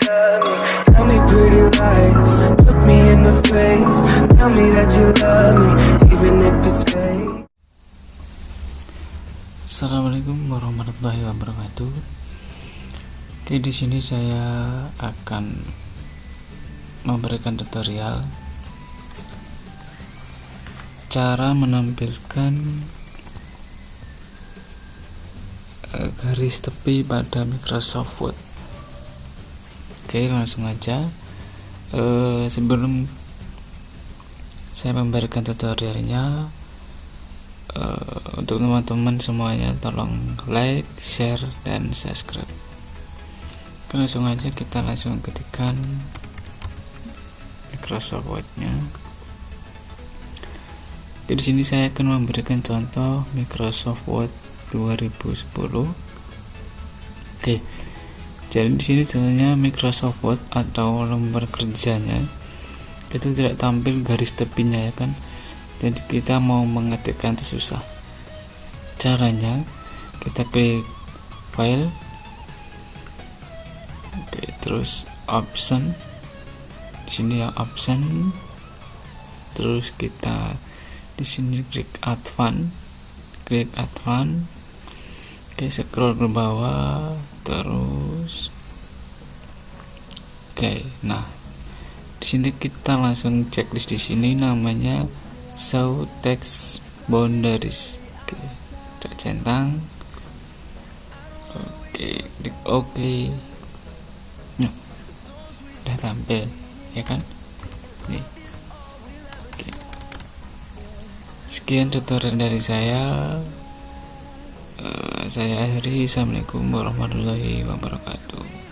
Tell me pretty lies, look me in the face. Tell me that you love me, even if it's fake. Assalamualaikum warahmatullahi wabarakatuh. Oke, di sini saya akan memberikan tutorial cara menampilkan eh, garis tepi pada Microsoft Word. Oke, langsung aja. Eh, sebelum saya memberikan tutorialnya, eh, untuk teman-teman semuanya tolong like, share, dan subscribe. Oke, langsung aja kita langsung ketikkan Microsoft Word-nya. Oke, di sini saya akan memberikan contoh Microsoft Word 2010. Oke. Jadi di sini contohnya Microsoft Word atau lembar kerjanya itu tidak tampil garis tepinya ya kan. Jadi kita mau mengetikkan itu susah. Caranya kita klik file Oke, terus option di sini ya option terus kita di sini klik advance klik advance oke scroll ke bawah terus oke nah di sini kita langsung checklist di sini namanya show text boundaries. Oke cek centang. Oke klik oke okay. nah udah tampil ya kan? Nih oke. Sekian tutorial dari saya. Uh, saya akhiri assalamualaikum warahmatullahi wabarakatuh